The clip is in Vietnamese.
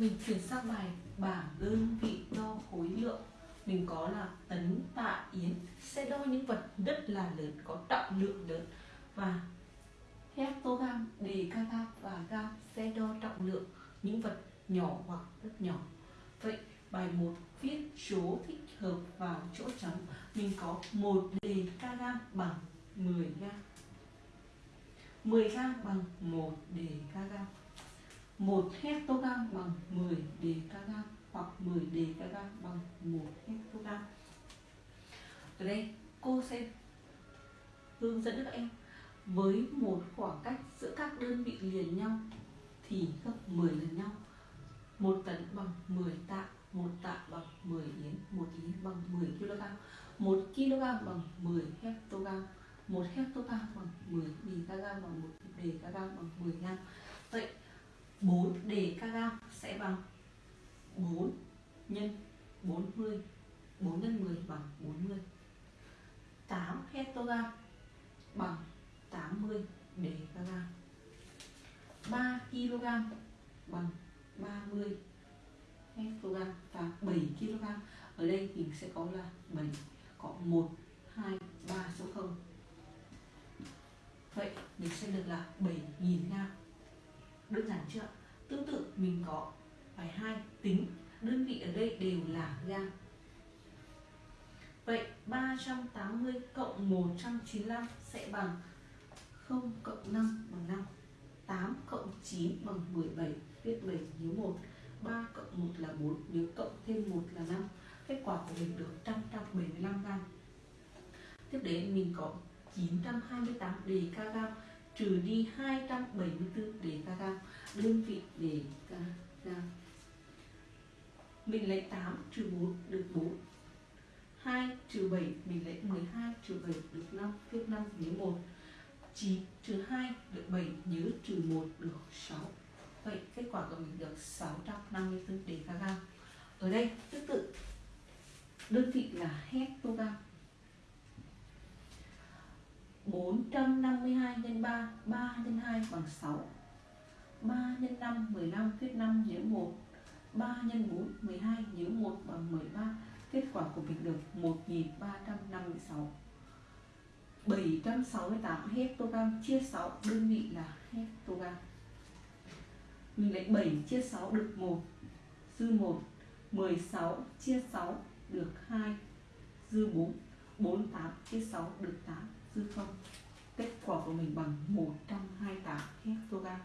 mình chuyển sang bài bảng đơn vị đo khối lượng. Mình có là tấn, tạ, yến. Sẽ đo những vật rất là lớn, có trọng lượng lớn. Và hectogam decagam và gam sẽ đo trọng lượng những vật nhỏ hoặc rất nhỏ. Vậy, bài 1 viết số thích hợp vào chỗ trống. Mình có một decagam bằng 10 gam. 10 gam bằng 1 decagam 1 hectogram bằng 10 decagam hoặc 10 decagam bằng 1 hectogram. Ở đây cô sẽ hướng dẫn các em với một khoảng cách giữa các đơn vị liền nhau thì gấp 10 lần nhau. Một tấn bằng 10 tạ, một tạ bằng 10 yến, một yến bằng 10 kg, một kg bằng 10 hectogram, một hectogram bằng 10 decagam bằng 1 decagam bằng 10 gram. Vậy 4 decagam sẽ bằng 4 nhân 40 4 nhân 10 bằng 40 8 hectogam bằng 80 decagam 3 kg bằng 30 hectogam và 7 kg. Ở đây mình sẽ có là 7 có 1 2 3 số 0 vậy mình sẽ được là 7.000 gram đơn giản chưa? Tương tự, mình có bài 2 tính. Đơn vị ở đây đều là gam vậy 380 cộng 195 sẽ bằng 0 cộng 5 bằng 5 8 cộng 9 bằng 17 viết 7 nhớ 1 3 cộng 1 là 4 nếu cộng thêm 1 là 5 kết quả của mình được 175 gram tiếp đến, mình có 928 đề ca kg trừ đi 274 đề ca kg đơn vị đề ca kg mình lấy 8 trừ 4 được 4 2 trừ 7 mình lấy 12 trừ 7 được 5 viết 5 nhớ 1 9 trừ 2 được 7 nhớ trừ 1 được 6 Vậy kết quả của mình được 654 đề ca kg Ở đây tương tự, đơn vị là hectogam 452 nhân 3 3 nhân 2 bằng 6 3 nhân 5 15 viết 5 nhớ 1 3 nhân 4 12 nhớ 1 bằng 13 Kết quả của mình được 1356 768 hectogam chia 6 đơn vị là hectogam Mình lấy 7 chia 6 được 1 Dư 1 16 chia 6 được 2 Dư 4 48 chia 6 được 8 Dư 0 Kết quả của mình bằng 128 hectogram